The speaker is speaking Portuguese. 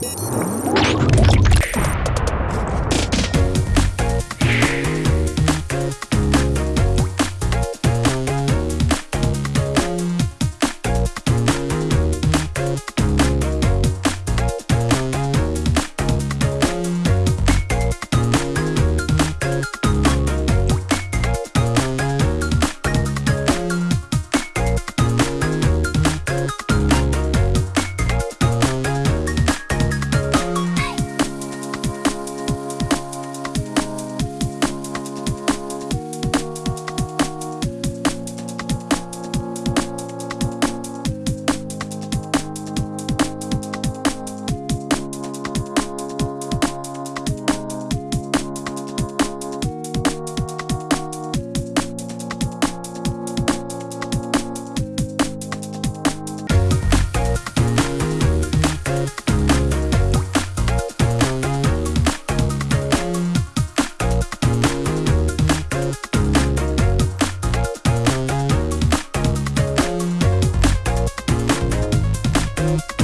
Música you.